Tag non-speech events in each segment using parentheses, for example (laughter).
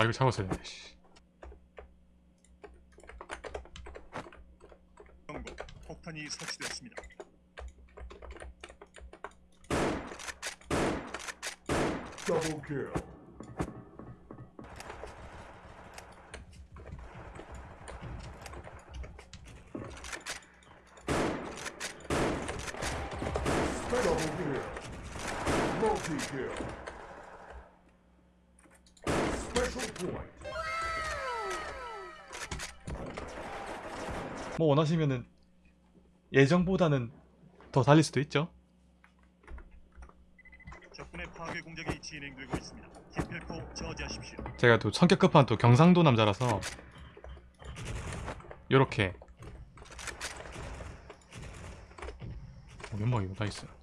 아 이거 잡았어야 되네. 폭탄이 설치되었습니다. Double kill. Double kill. Multi kill. Special point. 뭐 원하시면은 예정보다는 더 달릴 수도 있죠. 제가 또 성격 급한 또 경상도 남자라서 요렇게. 어, 연막이고 nice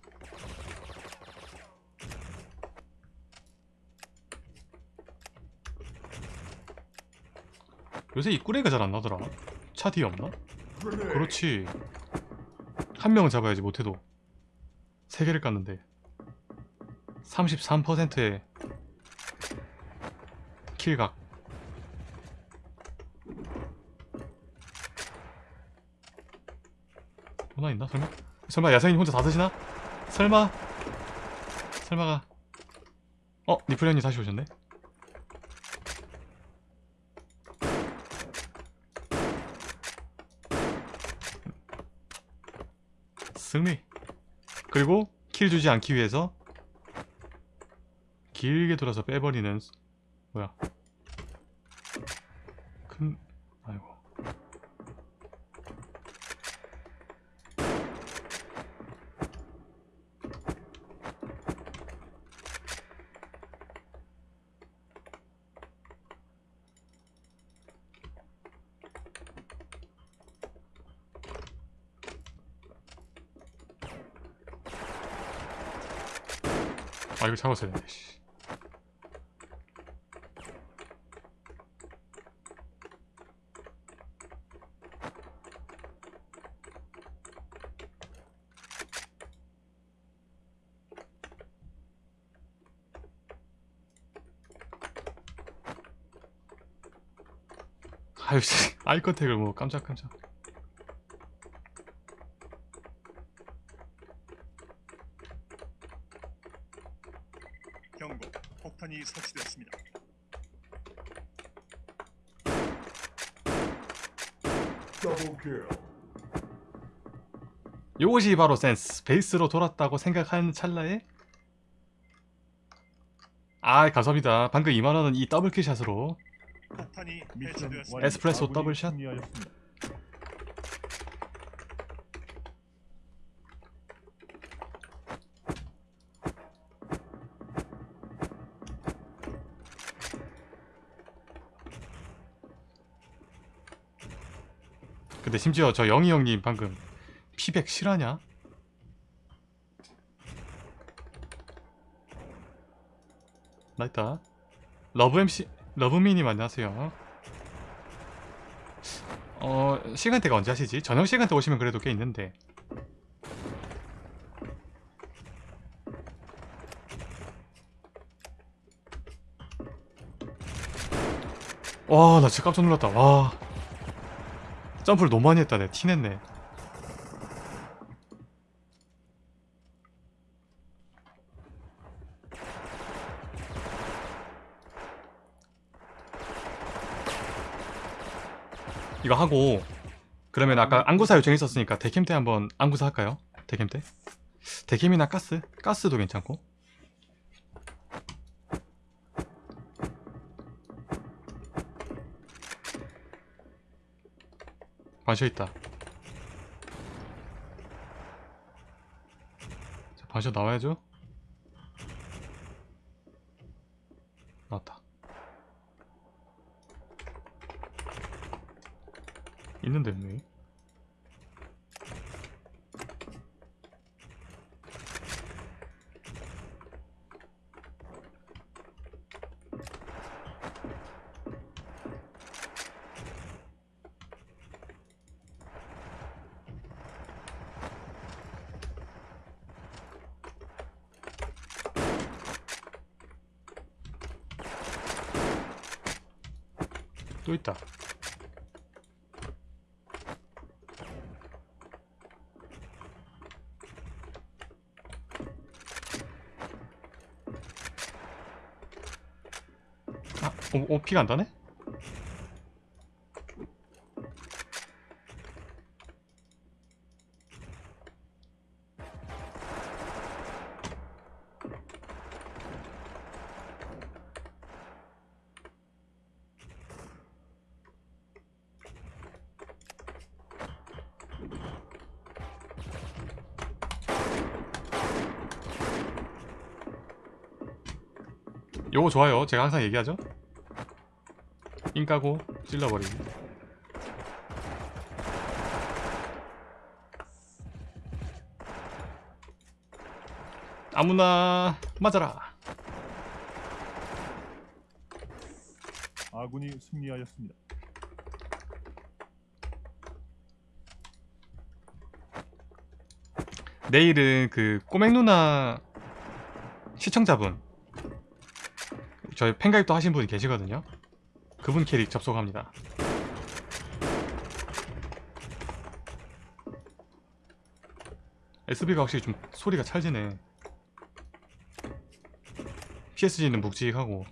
요새 이 꾸레가 잘 안 나더라 차 뒤에 없나? 그렇지 한 명은 잡아야지 못해도 세 개를 깠는데 33%의 킬각 도나 있나 설마? 설마 야생이 혼자 다 드시나? 설마? 설마가 어? 니플레님 다시 오셨네? 승리. 그리고 킬 주지 않기 위해서 길게 돌아서 빼버리는 스- 뭐야 큰 아이고 아 이거 잡았어야 되네 씨. 아유 씨. 아이컨택을 뭐 깜짝깜짝 경고. 폭탄이 설치되었습니다. Double kill. 요것이 바로 센스 베이스로 돌았다고 생각하는 찰나에 아 감사합니다 방금 2만원은 이 double kill shot으로. 에스프레소 double shot? 승리하였습니다. 근데 심지어 저 영희 형님 방금 피 100 실화냐? 나 있다. 러브 MC 러브미님 안녕하세요. 어 시간대가 언제 하시지? 저녁 시간대 오시면 그래도 꽤 있는데. 와 나 진짜 깜짝 놀랐다. 와 점프를 너무 많이 했다 내 티냈네 이거 하고 그러면 아까 안구사 요청했었으니까 데캠 때 한번 안구사 할까요? 데캠 때? 데캠이나 가스? 가스도 괜찮고 반셔 있다. 자, 반셔 나와야죠? 나왔다. 있는데 왜 또 있다. 아, 오, 오 피가 안 다네? 요거 좋아요. 제가 항상 얘기하죠. 인 까고 찔러버리기. 아무나 맞아라. 아군이 승리하였습니다. 내일은 그 꼬맹 누나 시청자분 저희 팬가입도 하신 분이 계시거든요. 그분 캐릭 접속합니다. SB가 확실히 좀 소리가 찰지네. PSG는 묵직하고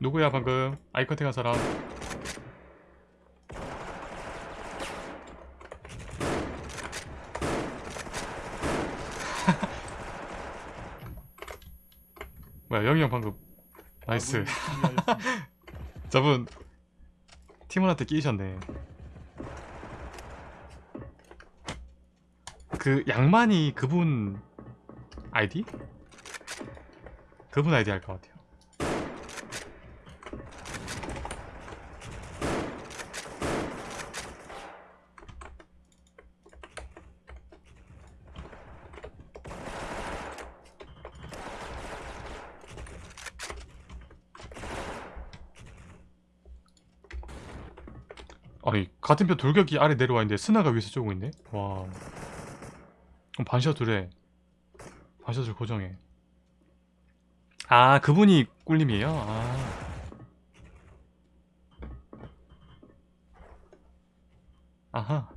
누구야 방금? 아이 컨택한 사람. (laughs) 뭐야 영희 형 방금. 나이스. 승리하였습니다. (laughs) 저분 팀원한테 끼셨네. 그 양만이 그분 아이디? 그분 아이디 할 것 같아요 아니 같은 편 돌격이 아래 내려와 있는데 스나가 위에서 쪼고 있네? 와. 그럼 반샷을 해 반샷을 고정해. 아 그분이 꿀님이에요? 아. 아하.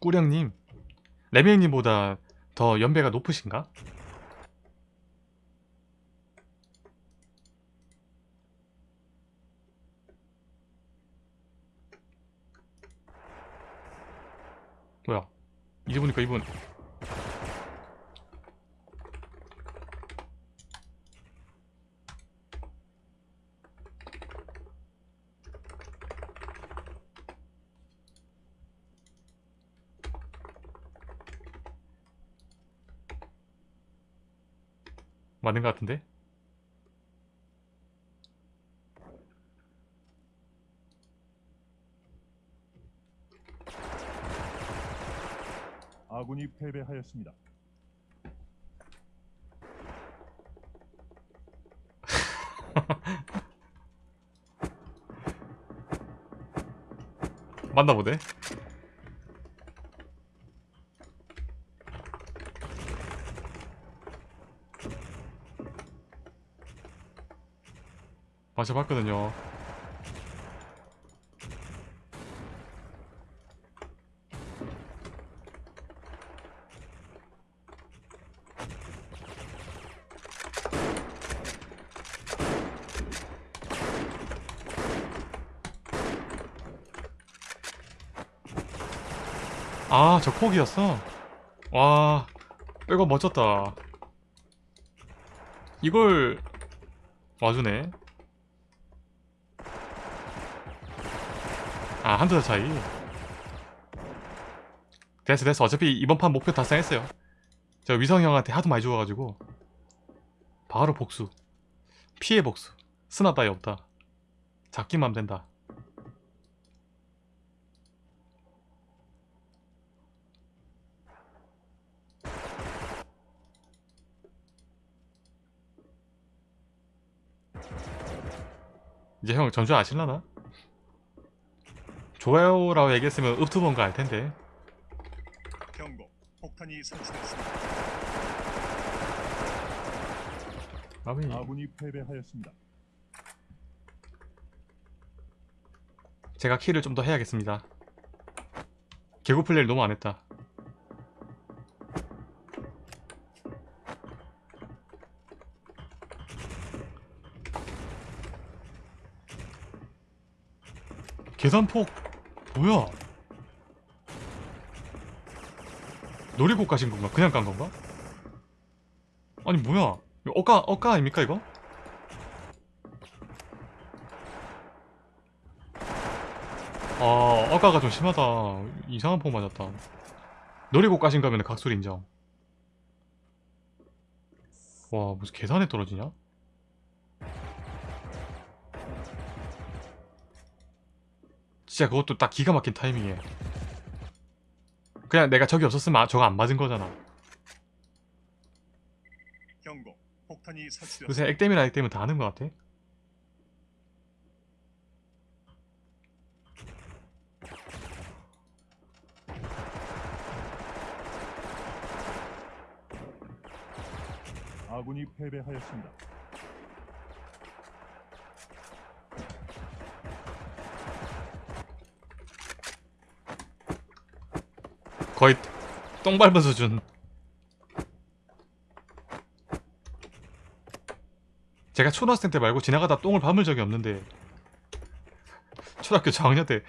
꾸령님? 레벨님보다 더 연배가 높으신가? 뭐야 이제 보니까 이분 맞는 것 같은데? 아군이 패배하였습니다. 맞나 보네 마셔봤거든요 아, 저 폭이었어? 와, 이거 멋졌다. 이걸 와주네. 아, 한두 달 차이. 됐어, 됐어. 어차피 이번 판 목표 달성했어요. 제가 위성 형한테 하도 많이 죽어가지고. 바로 복수. 피해 복수. 스나 따위 없다. 잡기만 된다. 이제 형 전주 아실라나? 좋아요라고 얘기했으면 읍투번가 알 텐데. 경고. 폭탄이 설치되었습니다. 아미. 아군이 패배하였습니다. 제가 킬을 좀더 해야겠습니다. 개구 플레이를 너무 안 했다. 계산폭 뭐야? 놀이국 가신 건가? 그냥 간 건가? 아니 뭐야? 억까 억까 아닙니까 이거? 아, 아까가 좀 심하다. 이상한 폭 맞았다. 놀이국 가신 거면 각소리 인정. 와, 무슨 계산에 떨어지냐? 진짜 그것도 딱 기가 막힌 타이밍이에요. 그냥 내가 적이 없었으면 아- 저거 안 맞은 거잖아. 경고. 폭탄이 설치되었습니다. 요새 액땜이나 액땜은 다 하는 것 같아. 아군이 패배하였습니다. 거의 똥 밟은 수준. 제가 초등학생 때 말고 지나가다 똥을 밟은 적이 없는데 초등학교 저학년 때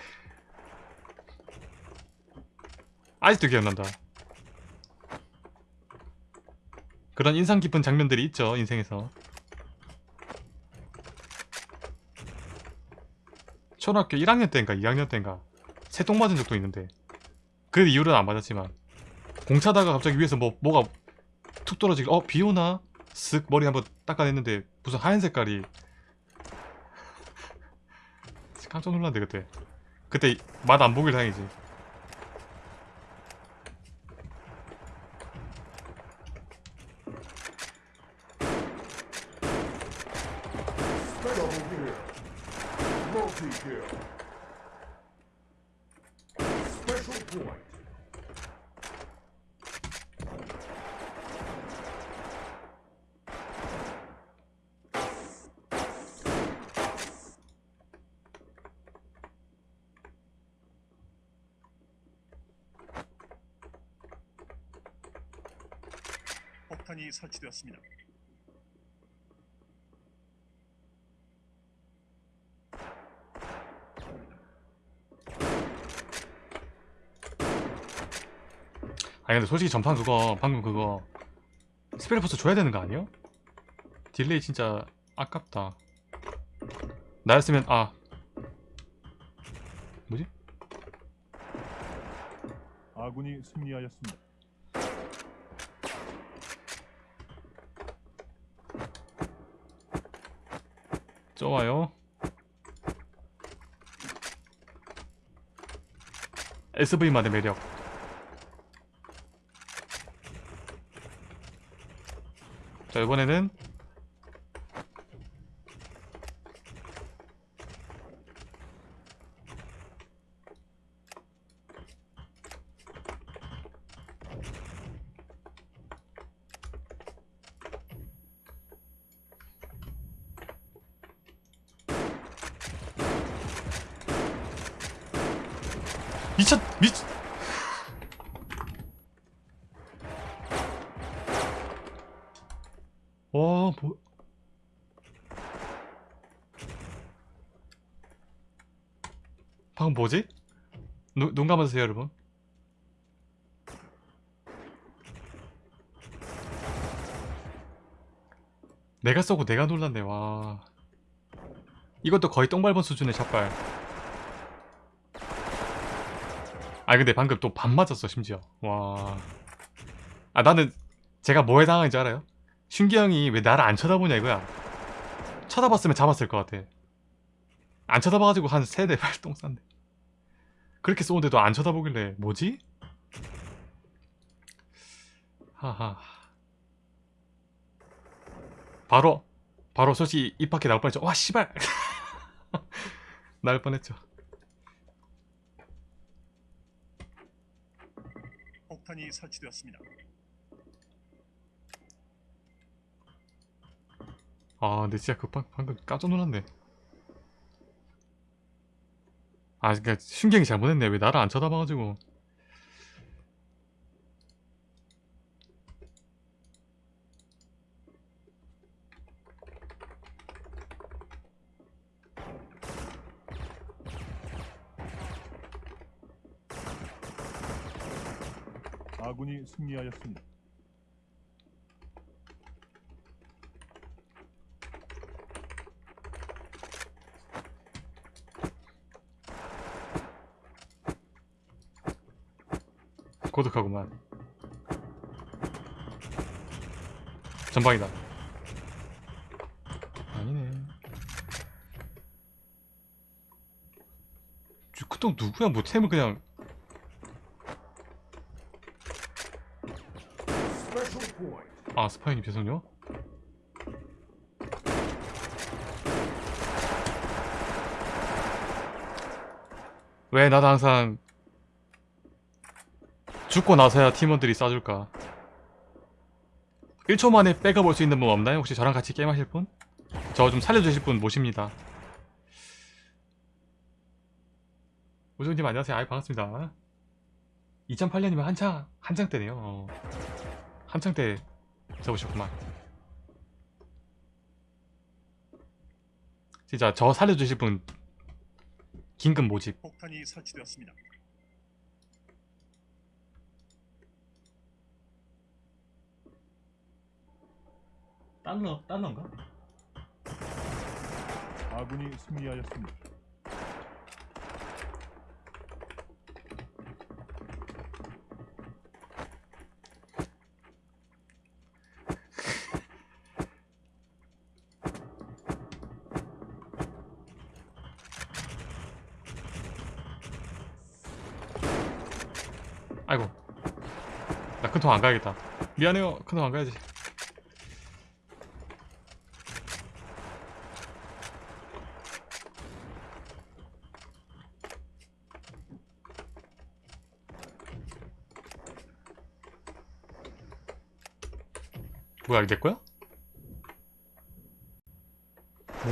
아직도 기억난다. 그런 인상 깊은 장면들이 있죠 인생에서. 초등학교 1학년 때인가 2학년 때인가 새똥 맞은 적도 있는데 그 이후로는 안 맞았지만 공차다가 갑자기 위에서 뭐 뭐가 툭 떨어지길 어 비오나? 쓱 머리 한번 닦아냈는데 무슨 하얀 색깔이. (laughs) 깜짝 놀랐는데 그때. 그때 맛 안 보길 다행이지 폭탄이 설치되었습니다. 아니 근데 솔직히 전판 그거 방금 그거 스페리포스 줘야 되는 거 아니에요? 딜레이 진짜 아깝다 나였으면 아 뭐지? 아군이 승리하였습니다. 좋아요. SV만의 매력. 자 이번에는 미쳤 미쳤 와 뭐... 방금 뭐지? 눈, 눈 감아주세요 여러분 내가 쏘고 내가 놀랐네 와 이것도 거의 똥 밟은 수준의 샷발 아 근데 방금 또 반 맞았어 심지어 와. 아 나는 제가 뭐에 당한지 알아요? 슌기 형이 왜 나를 안 쳐다보냐 이거야. 쳐다봤으면 잡았을 것 같아. 안 쳐다봐가지고 한 세네 발똥 쌌네. 그렇게 쏘는데도 안 쳐다보길래 뭐지? 하하. 바로 바로 솔직히 입 밖에 나올 뻔했죠. 와 씨발. (laughs) 날 뻔했죠. 폭탄이 설치되었습니다. 아, 근데 진짜 그 방, 방금 깜짝 놀랐네. 아, 그니까 신경이 잘못했네. 왜 나를 안 쳐다봐가지고. 아군이 승리하였습니다. 고독하구만. 전방이다. 아니네. 저 그동 누구야? 뭐 템을 그냥. 아 스파이님 죄송요. 왜 나도 항상 죽고 나서야 팀원들이 쏴줄까? 1초 만에 백업 올 수 있는 분 없나요? 혹시 저랑 같이 게임하실 분? 저 좀 살려주실 분 모십니다. 오정님 안녕하세요. 아이 반갑습니다. 2008년이면 한창 한창 때네요. 어. 한창 때 접으셨구만. 진짜 저 살려주실 분 긴급 모집. 폭탄이 설치되었습니다. 달러 달러인가? 아군이 승리하였습니다. 아이고 나 큰통 안 가야겠다. 미안해요. 큰통 안 가야지. 뭐야 이게 내 거야?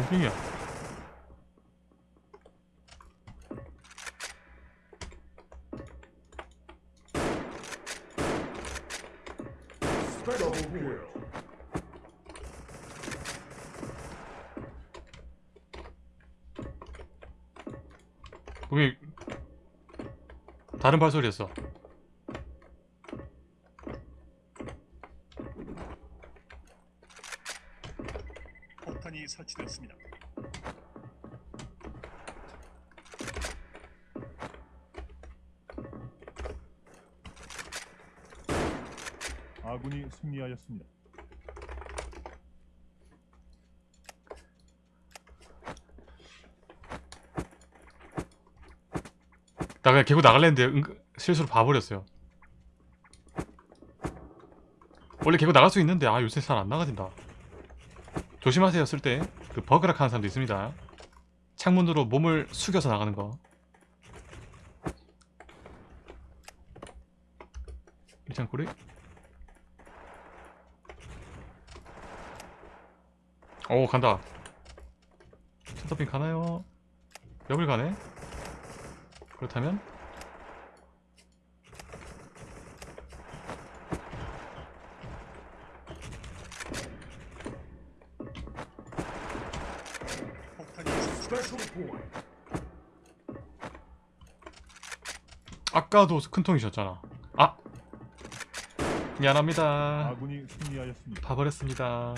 kill. 분명히 다른 발소리였어. 폭탄이 설치되었습니다. 아군이 승리하였습니다. 나 그냥 개고 나갈랬는데 은- 실수로 봐버렸어요. 원래 개고 나갈 수 있는데 아 요새 잘 안 나가진다. 조심하세요 쓸 때. 그 버그락 하는 사람도 있습니다. 창문으로 몸을 숙여서 나가는 거. 일창고리. 오 간다. 첫더핑 가나요? 역을 가네. 그렇다면 폭탄이 설치 Special point. 아까도 큰 통이셨잖아. 아 미안합니다. 아군이 승리하였습니다. 봐버렸습니다.